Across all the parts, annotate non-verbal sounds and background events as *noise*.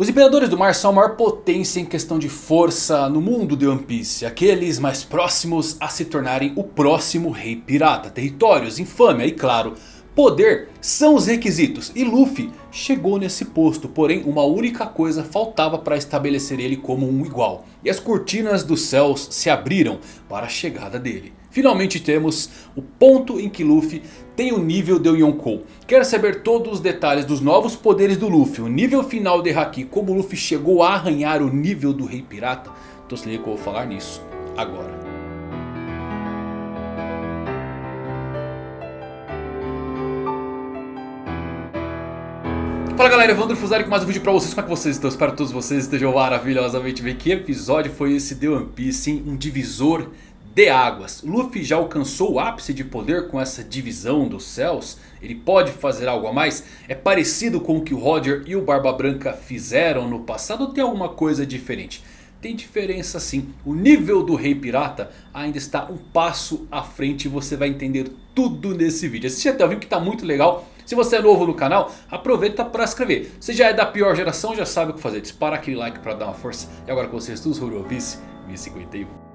Os Imperadores do Mar são a maior potência em questão de força no mundo de One Piece. Aqueles mais próximos a se tornarem o próximo Rei Pirata. Territórios, infâmia e claro, poder são os requisitos. E Luffy chegou nesse posto. Porém uma única coisa faltava para estabelecer ele como um igual. E as cortinas dos céus se abriram para a chegada dele. Finalmente temos o ponto em que Luffy tem o nível de Yonkou. Quer saber todos os detalhes dos novos poderes do Luffy, o nível final de Haki, como Luffy chegou a arranhar o nível do Rei Pirata? Então se liga que eu vou falar nisso agora. Fala galera, Evandro Fusari com mais um vídeo pra vocês, como é que vocês estão? Espero que todos vocês estejam maravilhosamente bem. Que episódio foi esse de One Piece, hein? Um divisor de águas. Luffy já alcançou o ápice de poder com essa divisão dos céus? Ele pode fazer algo a mais? É parecido com o que o Roger e o Barba Branca fizeram no passado ou tem alguma coisa diferente? Tem diferença sim. O nível do Rei Pirata ainda está um passo à frente e você vai entender tudo nesse vídeo. Assiste até o vídeo que está muito legal. Se você é novo no canal, aproveita para se inscrever. Se já é da pior geração, já sabe o que fazer. Dispara aquele like para dar uma força. E agora com vocês todos, Piece 1051.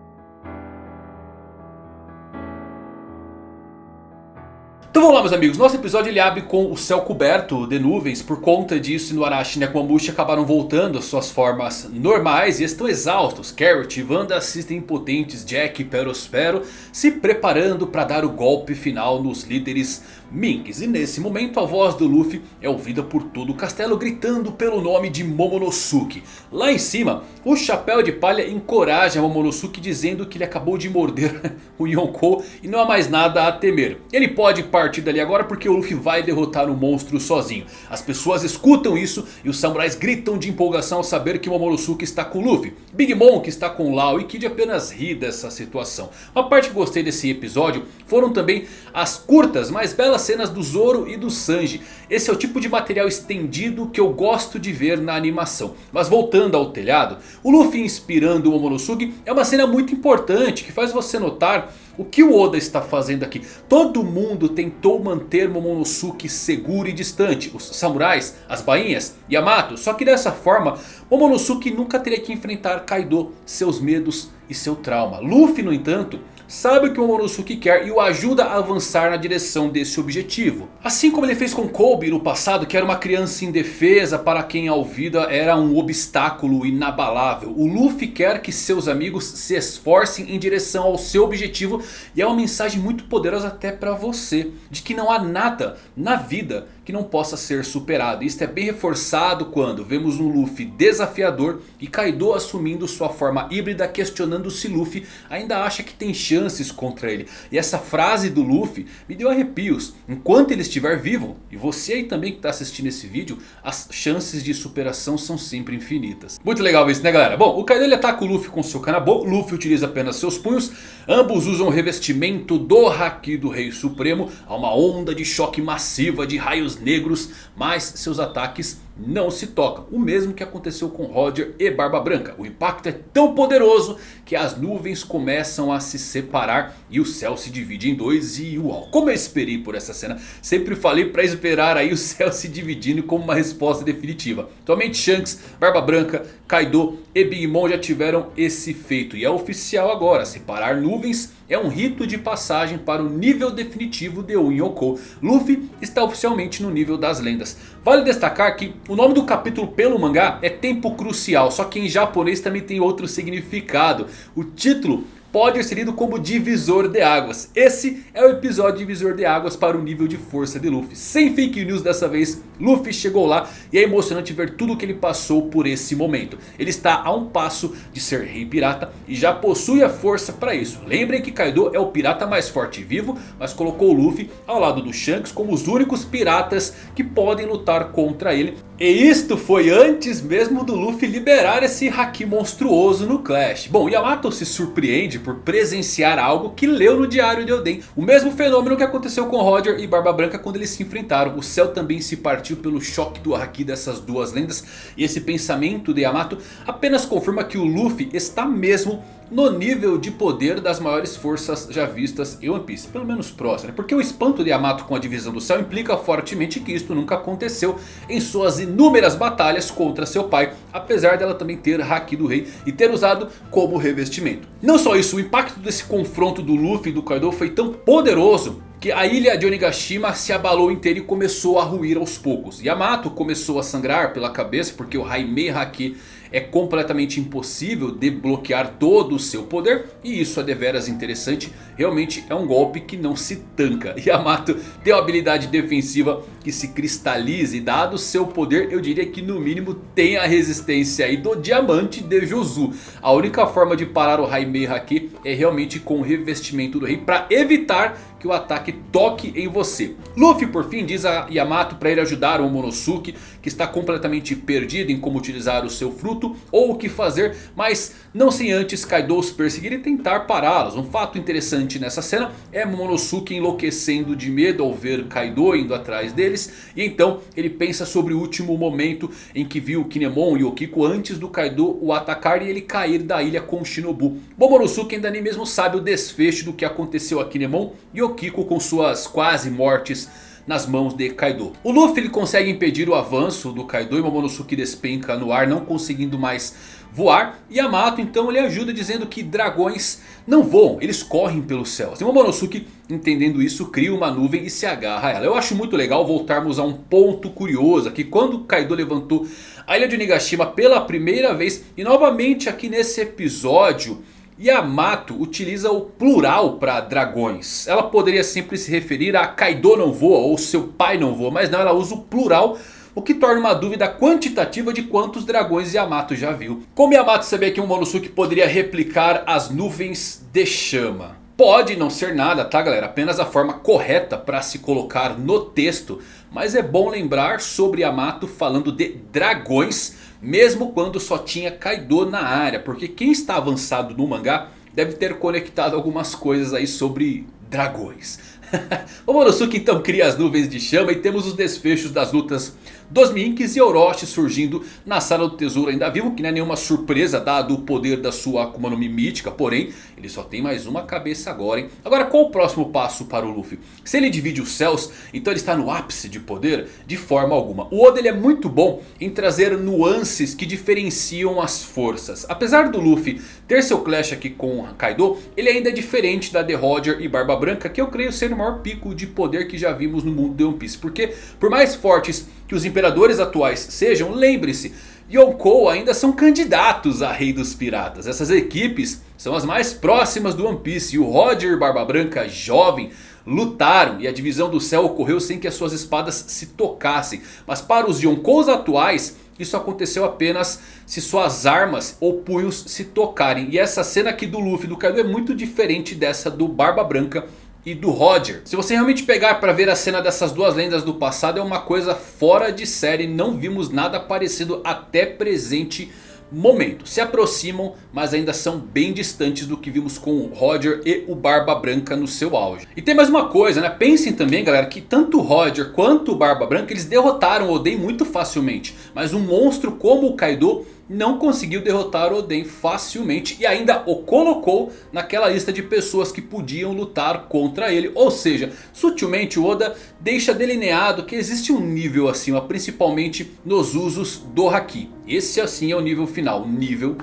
Então vamos lá meus amigos, nosso episódio ele abre com o céu coberto de nuvens. Por conta disso, Inuarashi e Nekomamushi acabaram voltando às suas formas normais e estão exaustos. Carrot e Wanda assistem impotentes Jack e Perospero se preparando para dar o golpe final nos líderes Minks. E nesse momento a voz do Luffy é ouvida por todo o castelo gritando pelo nome de Momonosuke. Lá em cima, o Chapéu de Palha encoraja Momonosuke dizendo que ele acabou de morder *laughs* o Yonkou e não há mais nada a temer. Ele pode partir dali agora porque o Luffy vai derrotar o monstro sozinho. As pessoas escutam isso e os samurais gritam de empolgação ao saber que Momonosuke está com Luffy. Big Mom que está com Lau e Kid apenas ri dessa situação. Uma parte que gostei desse episódio foram também as curtas, mais belas cenas do Zoro e do Sanji. Esse é o tipo de material estendido que eu gosto de ver na animação. Mas voltando ao telhado, o Luffy inspirando o Momonosuke é uma cena muito importante que faz você notar o que o Oda está fazendo aqui? Todo mundo tentou manter Momonosuke seguro e distante. Os samurais, as bainhas, Yamato. Só que dessa forma Momonosuke nunca teria que enfrentar Kaido, seus medos e seu trauma. Luffy no entanto sabe o que o Momonosuke quer e o ajuda a avançar na direção desse objetivo. Assim como ele fez com Kobe no passado, que era uma criança indefesa para quem a vida era um obstáculo inabalável. O Luffy quer que seus amigos se esforcem em direção ao seu objetivo e é uma mensagem muito poderosa até para você. De que não há nada na vida que não possa ser superado. Isto é bem reforçado quando vemos um Luffy desafiador e Kaido assumindo sua forma híbrida questionando se Luffy ainda acha que tem chances contra ele. E essa frase do Luffy me deu arrepios. Enquanto ele estiver vivo, e você aí também que está assistindo esse vídeo, as chances de superação são sempre infinitas. Muito legal isso né galera? Bom, o Kaido ele ataca o Luffy com seu Kanabo, Luffy utiliza apenas seus punhos. Ambos usam o revestimento do Haki do Rei Supremo. Há uma onda de choque massiva de raios negros. Mas seus ataques não se tocam. O mesmo que aconteceu com Roger e Barba Branca. O impacto é tão poderoso que as nuvens começam a se separar. E o céu se divide em dois. E uau, como eu esperei por essa cena. Sempre falei para esperar aí o *laughs* céu se dividindo como uma resposta definitiva. Atualmente Shanks, Barba Branca, Kaido e Big Mom já tiveram esse feito. E é oficial agora. Separar nuvens é um rito de passagem para o nível definitivo de Unyoko. Luffy está oficialmente no nível das lendas. Vale destacar que o nome do capítulo pelo mangá é Tempo Crucial. Só que em japonês também tem outro significado. O título pode ser lido como divisor de águas. Esse é o episódio divisor de águas para o nível de força de Luffy. Sem fake news dessa vez, Luffy chegou lá e é emocionante ver tudo que ele passou por esse momento. Ele está a um passo de ser rei pirata e já possui a força para isso. Lembrem que Kaido é o pirata mais forte e vivo, mas colocou Luffy ao lado do Shanks como os únicos piratas que podem lutar contra ele. E isto foi antes mesmo do Luffy liberar esse Haki monstruoso no Clash. Bom, Yamato se surpreende por presenciar algo que leu no diário de Oden. O mesmo fenômeno que aconteceu com Roger e Barba Branca quando eles se enfrentaram. O céu também se partiu pelo choque do Haki dessas duas lendas. E esse pensamento de Yamato apenas confirma que o Luffy está mesmo no nível de poder das maiores forças já vistas em One Piece. Pelo menos próximo. Né? Porque o espanto de Yamato com a divisão do céu implica fortemente que isto nunca aconteceu em suas inúmeras batalhas contra seu pai. Apesar dela também ter Haki do Rei e ter usado como revestimento. Não só isso, o impacto desse confronto do Luffy e do Kaido foi tão poderoso que a ilha de Onigashima se abalou inteira e começou a ruir aos poucos. Yamato começou a sangrar pela cabeça porque o Haimei Haki é completamente impossível desbloquear todo o seu poder. E isso é deveras interessante. Realmente é um golpe que não se tanca. *laughs* Yamato tem uma habilidade defensiva que se cristaliza. E dado seu poder eu diria que no mínimo tem a resistência aí do diamante de Josu. A única forma de parar o Haimei Haki é realmente com o revestimento do rei. Para evitar que o ataque toque em você. Luffy por fim diz a Yamato para ele ajudar o Momonosuke que está completamente perdido em como utilizar o seu fruto ou o que fazer. Mas não sem antes Kaido os perseguir e tentar pará-los. Um fato interessante nessa cena é Momonosuke enlouquecendo de medo ao ver Kaido indo atrás deles. E então ele pensa sobre o último momento em que viu Kinemon e Okiko antes do Kaido o atacar e ele cair da ilha com Shinobu. Momonosuke ainda nem mesmo sabe o desfecho do que aconteceu a Kinemon e Okiko Kiko com suas quase mortes nas mãos de Kaido. O Luffy ele consegue impedir o avanço do Kaido e Momonosuke despenca no ar não conseguindo mais voar. Yamato então ele ajuda dizendo que dragões não voam, eles correm pelos céus. E Momonosuke entendendo isso cria uma nuvem e se agarra a ela. Eu acho muito legal voltarmos a um ponto curioso aqui. Quando Kaido levantou a ilha de Onigashima pela primeira vez. E novamente aqui nesse episódio... Yamato utiliza o plural para dragões. Ela poderia sempre se referir a Kaido não voa ou seu pai não voa. Mas não, ela usa o plural. O que torna uma dúvida quantitativa de quantos dragões Yamato já viu. Como Yamato sabia que um Monosuke poderia replicar as nuvens de chama? Pode não ser nada, tá galera? Apenas a forma correta para se colocar no texto. Mas é bom lembrar sobre Yamato falando de dragões mesmo quando só tinha Kaido na área. Porque quem está avançado no mangá deve ter conectado algumas coisas aí sobre dragões. *laughs* o Monosuke então cria as nuvens de chama e temos os desfechos das lutas dos Minks e Orochi surgindo na sala do tesouro ainda vivo. Que não é nenhuma surpresa dado o poder da sua Akuma no Mi mítica. Porém ele só tem mais uma cabeça agora hein. Agora qual o próximo passo para o Luffy? Se ele divide os céus então ele está no ápice de poder? De forma alguma. O Oda ele é muito bom em trazer nuances que diferenciam as forças. Apesar do Luffy ter seu clash aqui com Kaido. Ele ainda é diferente da The Roger e Barba Branca. Que eu creio ser o maior pico de poder que já vimos no mundo de One Piece. Porque por mais fortes que os imperadores atuais sejam, lembre-se, Yonkou ainda são candidatos a rei dos piratas. Essas equipes são as mais próximas do One Piece e o Roger Barba Branca jovem lutaram e a divisão do céu ocorreu sem que as suas espadas se tocassem. Mas para os Yonkous atuais isso aconteceu apenas se suas armas ou punhos se tocarem. E essa cena aqui do Luffy do Kaido é muito diferente dessa do Barba Branca e do Roger. Se você realmente pegar para ver a cena dessas duas lendas do passado é uma coisa fora de série. Não vimos nada parecido até presente momento. Se aproximam, mas ainda são bem distantes do que vimos com o Roger e o Barba Branca no seu auge. E tem mais uma coisa, né? Pensem também, galera, que tanto o Roger quanto o Barba Branca eles derrotaram Oden muito facilmente. Mas um monstro como o Kaido não conseguiu derrotar Oden facilmente e ainda o colocou naquela lista de pessoas que podiam lutar contra ele. Ou seja, sutilmente o Oda deixa delineado que existe um nível acima, principalmente nos usos do Haki. Esse assim é o nível final, o nível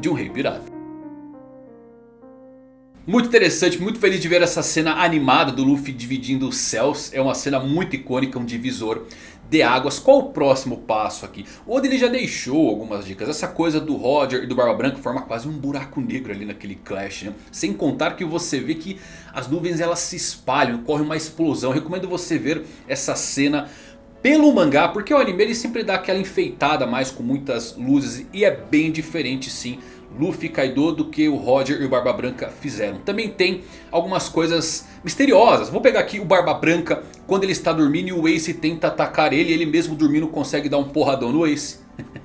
de um rei pirata. Muito interessante, muito feliz de ver essa cena animada do Luffy dividindo os céus. É uma cena muito icônica, um divisor de águas. Qual o próximo passo aqui? O Oda ele já deixou algumas dicas. Essa coisa do Roger e do Barba Branca forma quase um buraco negro ali naquele clash. Né? Sem contar que você vê que as nuvens elas se espalham, corre uma explosão. Eu recomendo você ver essa cena pelo mangá, porque o anime ele sempre dá aquela enfeitada mais com muitas luzes e é bem diferente sim Luffy Kaido do que o Roger e o Barba Branca fizeram. Também tem algumas coisas misteriosas. Vou pegar aqui o Barba Branca quando ele está dormindo e o Ace tenta atacar ele. Ele mesmo dormindo consegue dar um porradão no Ace.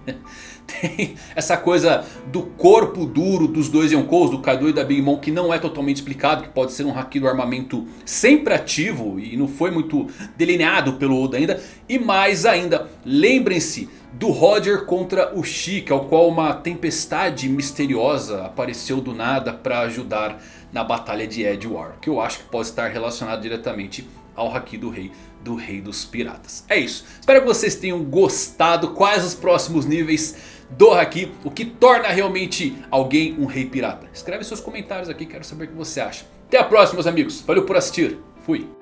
*laughs* tem essa coisa do corpo duro dos dois Yonkous, do Kaido e da Big Mom, que não é totalmente explicado, que pode ser um haki do armamento sempre ativo e não foi muito delineado pelo Oda ainda. E mais ainda, lembrem-se do Roger contra o Chica, ao qual uma tempestade misteriosa apareceu do nada para ajudar na batalha de Edward, que eu acho que pode estar relacionado diretamente ao Haki do Rei, do Rei dos Piratas. É isso, espero que vocês tenham gostado, quais os próximos níveis do Haki, o que torna realmente alguém um Rei Pirata. Escreve seus comentários aqui, quero saber o que você acha. Até a próxima meus amigos, valeu por assistir, fui.